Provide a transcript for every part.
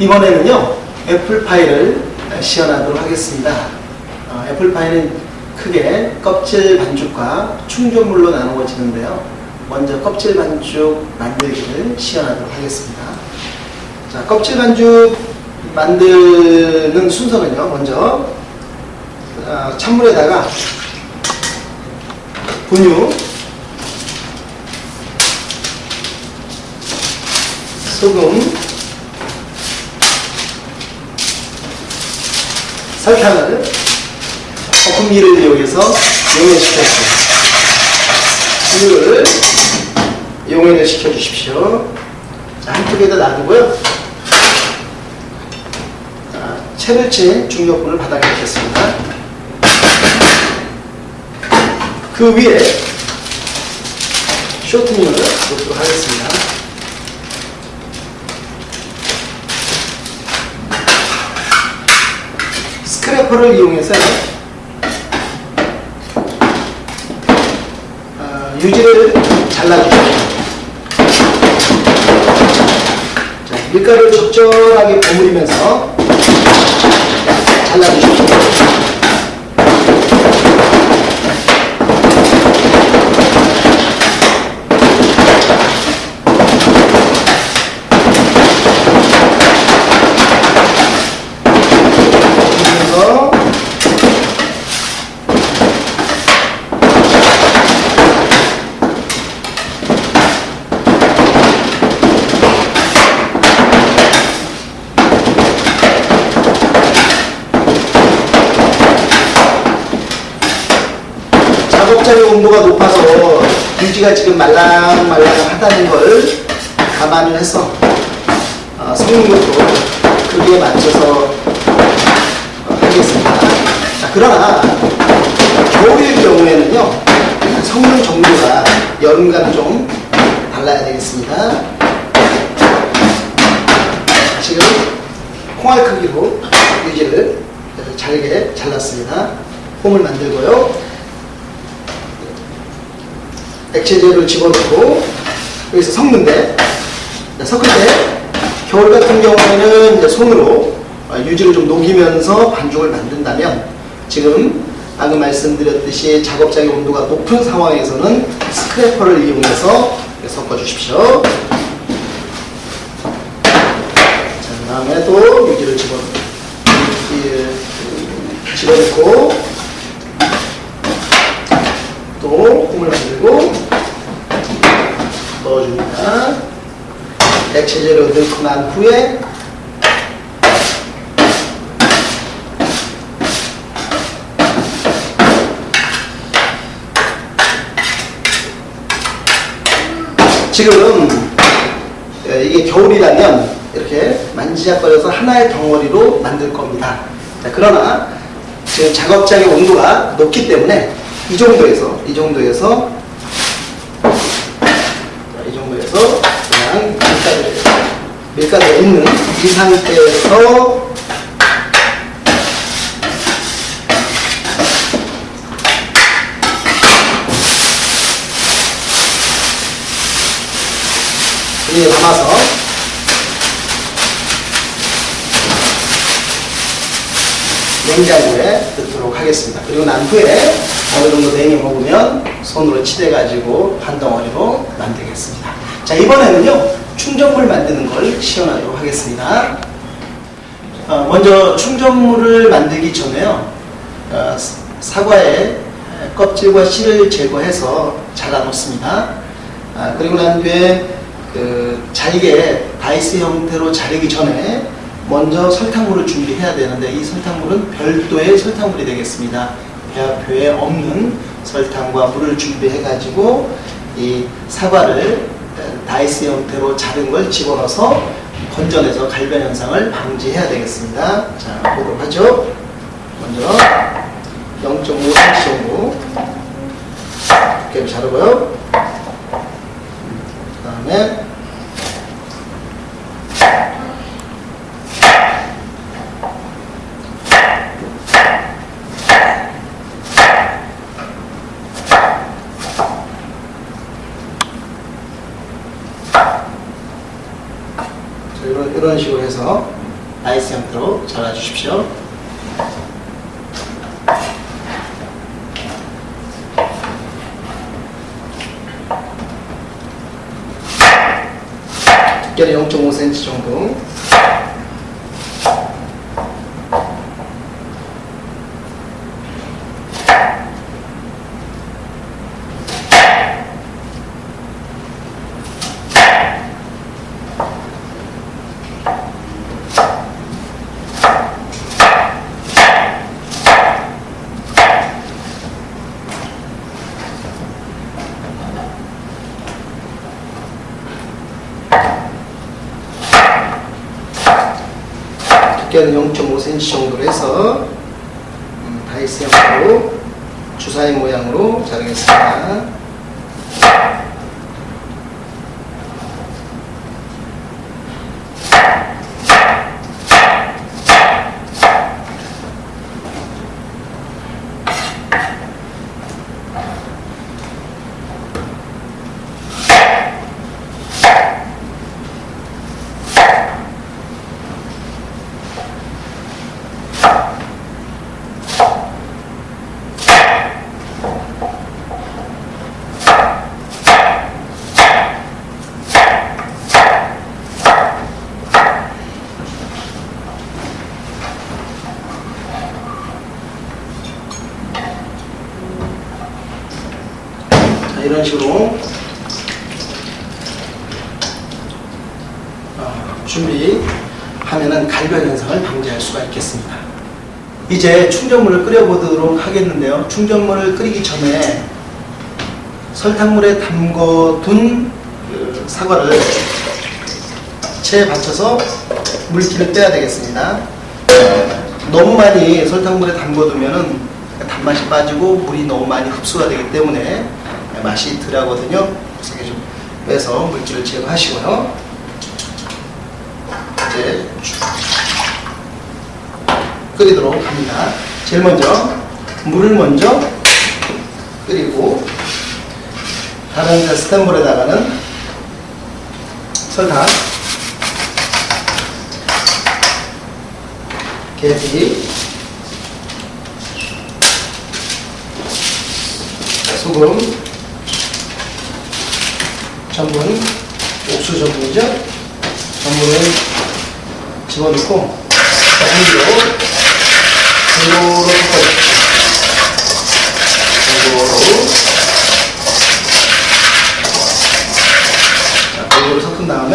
이번에는요 애플파이를 시연하도록 하겠습니다. 어, 애플파이는 크게 껍질 반죽과 충전물로 나누어지는데요. 먼저 껍질 반죽 만들기를 시연하도록 하겠습니다. 자, 껍질 반죽 만드는 순서는요. 먼저 어, 찬물에다가 분유, 소금, 설탕을 거품기를 이용해서 용해시켰습니다. 우유를 용해를 시켜주십시오. 자, 한쪽에다 놔두고요. 자, 채를 친 중력분을 바닥에 놓겠습니다. 그 위에 쇼트닝을 놓도록 하겠습니다. 스크래퍼를 이용해서 어, 유지를 잘라주십시오. 자, 밀가루를 적절하게 버무리면서 잘라주십시오. 그래서 작업장의 온도가 높아서 유지가 지금 말랑말랑하다는 걸 감안을 해서 어, 것도 크기에 맞춰서 어, 하겠습니다. 자, 그러나 겨울일 경우에는요 섞는 정도가 여름과는 좀 달라야 되겠습니다. 자, 지금 콩알 크기로 유지를 잘게 잘랐습니다. 폼을 만들고요. 액체제를 집어넣고 여기서 섞는데 자, 섞을 때 겨울 같은 경우에는 손으로 어, 유지를 좀 녹이면서 반죽을 만든다면 지금 방금 말씀드렸듯이 작업장의 온도가 높은 상황에서는 스크래퍼를 이용해서 섞어 주십시오. 자, 그 다음에 또 유지를 집어, 이- 집어넣고 또 콩을 만들고 넣어줍니다. 액체제로 넣고 난 후에 지금 예, 이게 겨울이라면 이렇게 만지작거려서 하나의 덩어리로 만들 겁니다. 자, 그러나 지금 작업장의 온도가 높기 때문에 이 정도에서 이 정도에서 자, 이 정도에서 그냥 밀가루 밀가루가 있는 이 상태에서 이에 담아서 냉장고에 넣도록 하겠습니다. 그리고 난 후에 어느 정도 냉이 먹으면 손으로 치대가지고 한 덩어리로 만들겠습니다. 자, 이번에는요, 충전물 만드는 걸 시연하도록 하겠습니다. 어, 먼저 충전물을 만들기 전에요, 어, 사과의 껍질과 씨를 제거해서 잘라 놓습니다. 아, 그리고 난 뒤에 그 잘게 다이스 형태로 자르기 전에 먼저 설탕물을 준비해야 되는데 이 설탕물은 별도의 설탕물이 되겠습니다. 배합표에 없는 설탕과 물을 준비해 가지고 이 사과를 다이스 형태로 자른 걸 집어넣어서 건져내서 갈변 현상을 방지해야 되겠습니다. 자, 보도록 하죠. 먼저 0.5cm 정도 두께를 자르고요. 그 다음에 1개를 0.5cm 정도 모 이런 식으로 어, 준비하면은 갈변 현상을 방지할 수가 있겠습니다. 이제 충전물을 끓여보도록 하겠는데요. 충전물을 끓이기 전에 설탕물에 담궈둔 그 사과를 체에 받쳐서 물기를 빼야 되겠습니다. 너무 많이 설탕물에 담궈두면은 단맛이 빠지고 물이 너무 많이 흡수가 되기 때문에 맛이 덜하거든요. 그래서 좀 빼서 물기를 제거하시고요. 이제 끓이도록 합니다. 제일 먼저 물을 먼저 끓이고 다른 스탠볼에다가는 설탕, 계피, 소금, 전분, 옥수 전분이죠. 전분을 집어넣고 한기로 골고루 섞어줍시오. 골고루 자, 골고루 섞은 다음에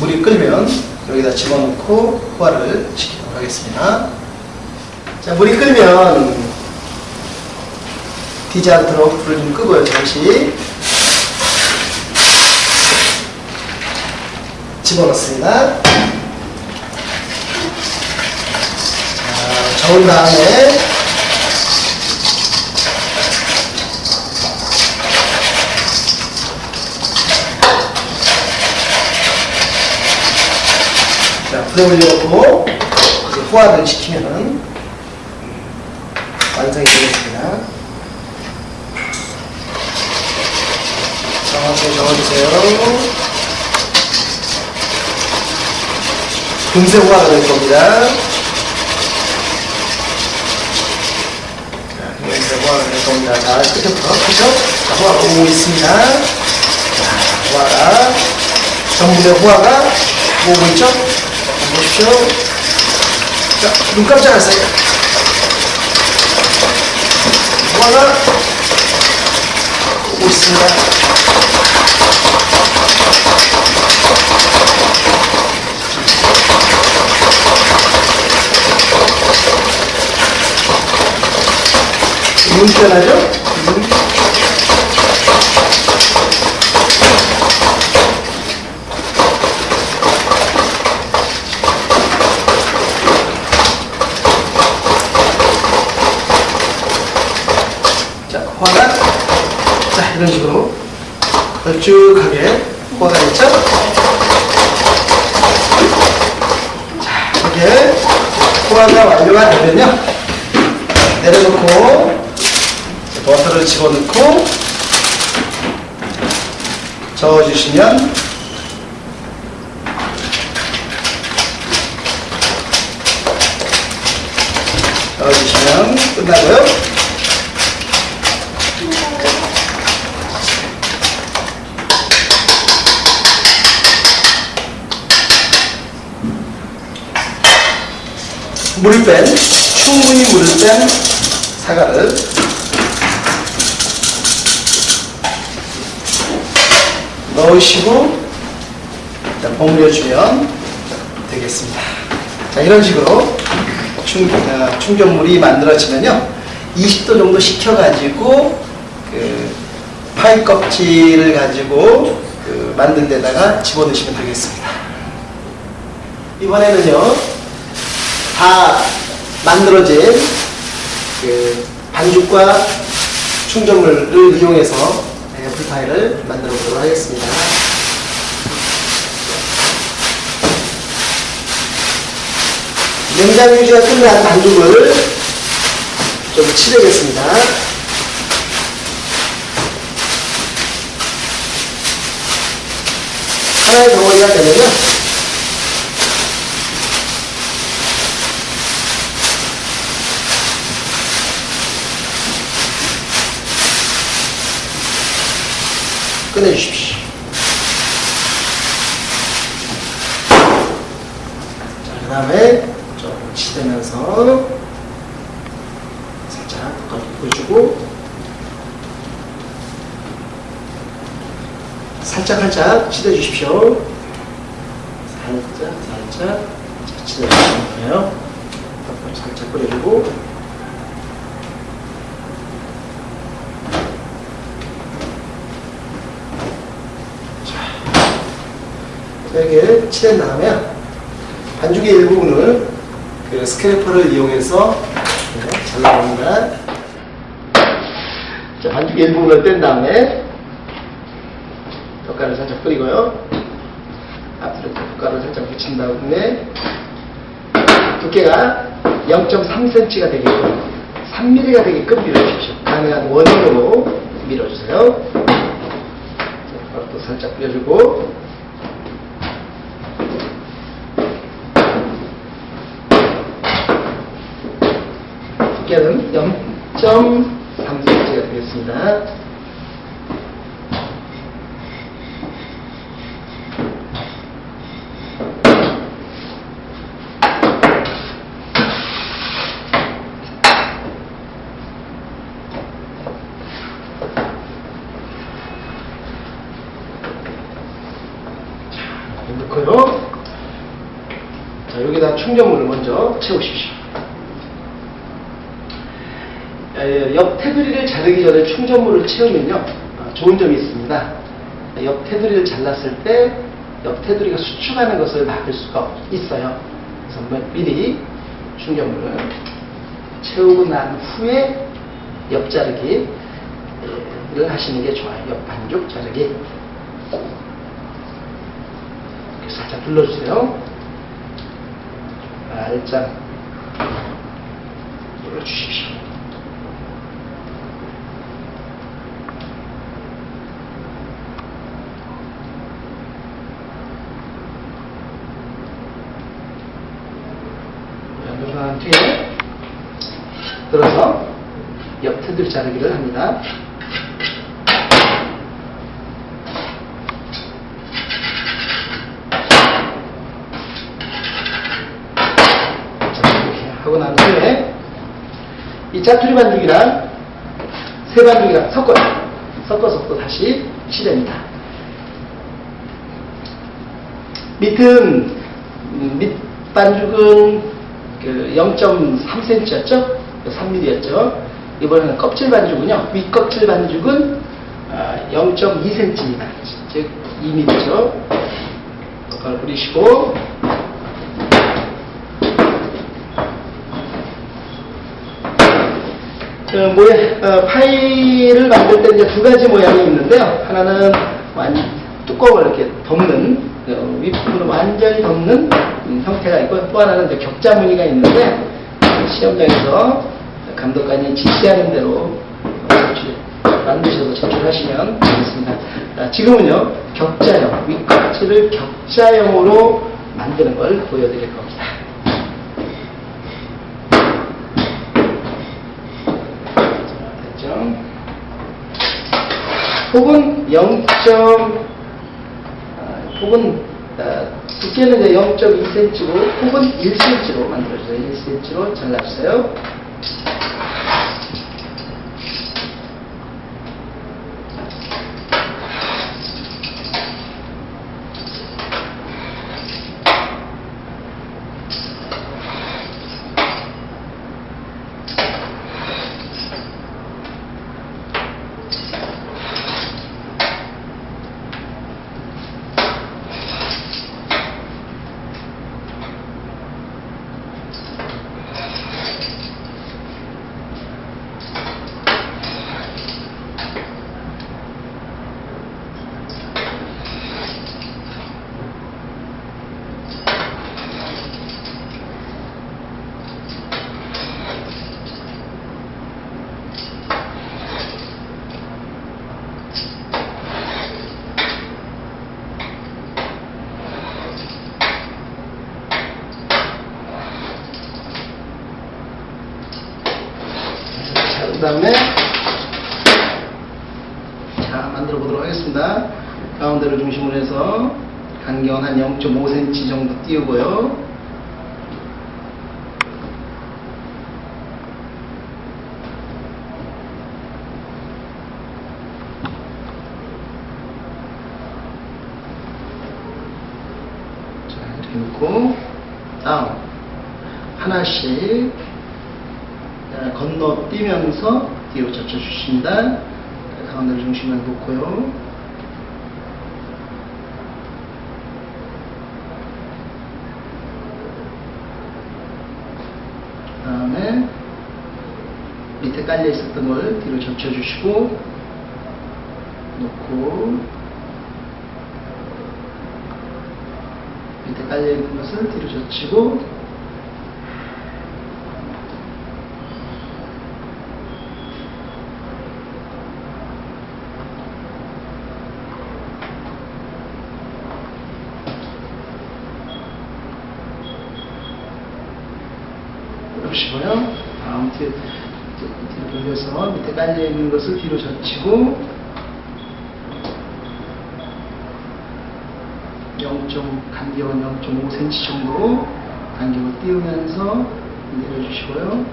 물이 끓면 여기다 집어넣고 호화를 시키도록 하겠습니다. 자, 물이 끓면 디지 않도록 불을 좀 끄고요, 잠시. 집어넣습니다. 자, 저은 다음에 자, 불에 올려놓고 이제 호화를 시키면은 완성이 되겠습니다. 정확하게 적어주세요. 금세 호화가 될 겁니다. 자, 금세 호화가 될 겁니다. 자, 끝부터, 그죠? 자, 호화가 오고 있습니다. 자, 호화가, 전분의 호화가 오고 있죠? 자, 보십시오. 자, 눈 깜짝하세요. 호화가 오고 있습니다. 문편하죠? 음. 자, 화가 자 이런 식으로 걸쭉하게 화가 있죠? 자 이렇게 호화가 완료가 되면요 내려놓고 버터를 집어넣고 저어주시면 저어주시면 끝나고요. 물을 뺀 충분히 물을 뺀 사과를 넣으시고 일단 버무려주면 되겠습니다. 자, 이런 식으로 충, 어, 충전물이 만들어지면요. 20도 정도 식혀가지고 그 파이 껍질을 가지고 그 만든 데다가 집어넣으시면 되겠습니다. 이번에는요. 다 만들어진 그 반죽과 충전물을 이용해서 애플파이를 만들어 보도록 하겠습니다. 냉장 유지가 끝난 반죽을 좀 칠해겠습니다. 하나의 덩어리가 되면요. 꺼내주십시오. 자, 그 다음에 조금 치대면서 살짝 겉 보여주고 살짝 살짝 치대 주십시오. 살짝 살짝 자, 치대 주시면 돼요. 살짝 뿌려주고 이렇게 칠한 다음에 반죽의 일부분을 그 스크래퍼를 이용해서 잘라봅니다. 자, 반죽의 일부분을 뗀 다음에 젓갈을 살짝 뿌리고요. 앞으로 젓갈을 살짝 붙인 다음에 두께가 0.3cm가 되게끔 3mm가 되게끔 밀어주십시오. 가능한 원형으로 밀어주세요. 젓갈도 살짝 뿌려주고 두께는 0.3cm가 되겠습니다. 자, 넣고요. 자, 여기다 충전물을 먼저 채우십시오. 에, 옆 테두리를 자르기 전에 채우면요 아, 좋은 점이 있습니다. 옆 테두리를 잘랐을 때 옆 테두리가 수축하는 것을 막을 수가 있어요. 그래서 뭐 미리 충전물을 채우고 난 후에 옆 자르기를 하시는 게 좋아요. 옆 반죽 자르기. 살짝 눌러주세요. 살짝 눌러주십시오. 누르한 뒤에 들어서 옆 테두리 자르기를 합니다. 자, 이렇게 하고 난 후에 이 짜투리 반죽이랑 새 반죽이랑 섞어요. 섞어서 또 다시 칠합니다. 밑은 음, 밑 반죽은 그 0.3cm였죠? 3mm였죠? 이번에는 껍질 반죽은요. 윗 껍질 반죽은 0.2cm입니다. 즉 2mm죠. 젓갈 뿌리시고 그 모양, 어, 파이를 만들 때 이제 두 가지 모양이 있는데요. 하나는 완, 뚜껑을 이렇게 덮는, 어, 윗부분을 완전히 덮는 음, 형태가 있고, 또 하나는 이제 격자 무늬가 있는데, 시험장에서 감독관이 지시하는 대로 만드셔서 제출하시면 되겠습니다. 자, 지금은요 격자형 윗껍질을 격자형으로 만드는 걸 보여드릴 겁니다. 됐죠? 혹은 0. 아, 혹은 아, 두께는 0.2cm고 혹은 1cm로 만들어주세요. 1cm로 잘라주세요. 간격은 한 0.5cm 정도 띄우고요. 자 이렇게 놓고 다음 하나씩 자, 건너뛰면서 뒤로 젖혀주십니다. 가운데를 중심에 놓고요. 그 다음에 밑에 깔려 있었던 걸 뒤로 젖혀주시고 놓고 밑에 깔려 있는 것을 뒤로 젖히고 보시고요. 다음 뒤, 뒤로 돌려서 밑에 깔려 있는 것을 뒤로 젖히고 0. 간격은 0.5cm 정도로 간격을 띄우면서 내려주시고요.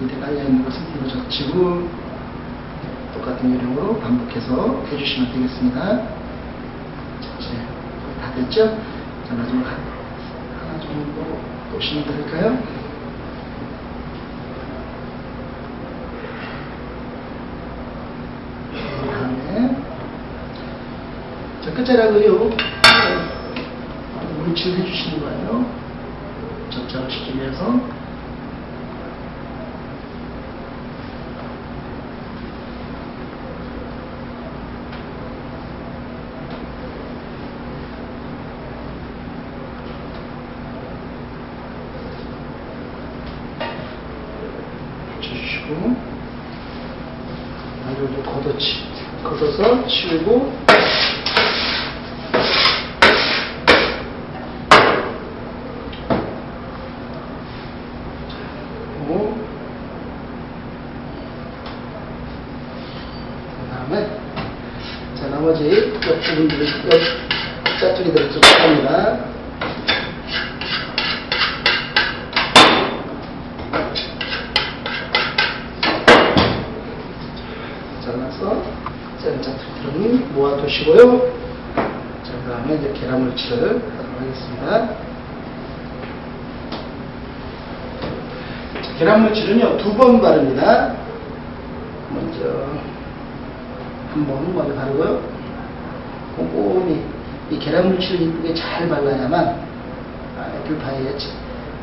밑에 깔려 있는 것을 뒤로 젖히고 똑같은 요령으로 반복해서 해주시면 되겠습니다. 자, 이제 다 됐죠? 자, 마지막 한- 하나 정도 보시면 될까요? 그 다음에 자, 끝자락을요? 어, 물칠을 해주시는 거예요. 접착을 시키기 위해서. 붙여주시고. 아래로 걷어치, 걷어서 치우고 그 다음에 자 나머지 옆 부분들을 옆 짜투리들을 좀 합니다. 잘라서 짠짜투리들은 모아두시고요. 자, 그 다음에 이제 계란물치를 하도록 하겠습니다. 자, 계란물치는요, 두 번 바릅니다. 먼저, 한 번 먼저 바르고요. 꼼꼼히 이 계란물치를 이쁘게 잘 발라야만 아, 애플파이의,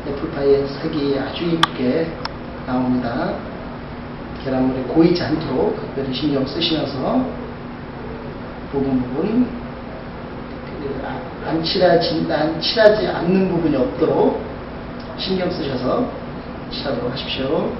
애플파이의 색이 아주 이쁘게 나옵니다. 계란물이 고이지 않도록 특별히 신경 쓰시면서 부분 부분 그 아- 안 칠하지, 안 칠하지 않는 부분이 없도록 신경 쓰셔서 칠하도록 하십시오.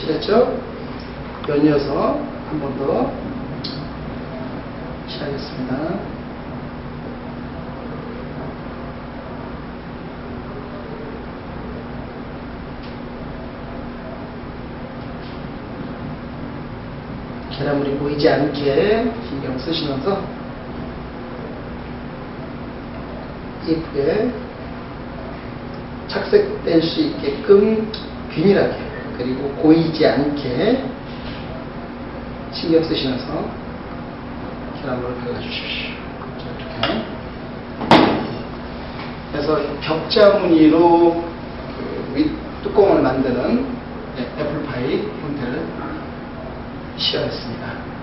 칠했죠? 연 이어서 한 번더 칠하겠습니다. 계란물이 보이지 않게 신경 쓰시면서 예쁘게 착색될 수 있게끔 균일하게 그리고 고이지 않게 신경 쓰시면서 계란물을 발라주십시오. 자, 이렇게. 그래서 벽자무늬로 그윗 뚜껑을 만드는 네, 애플파이 형태를 시연했습니다.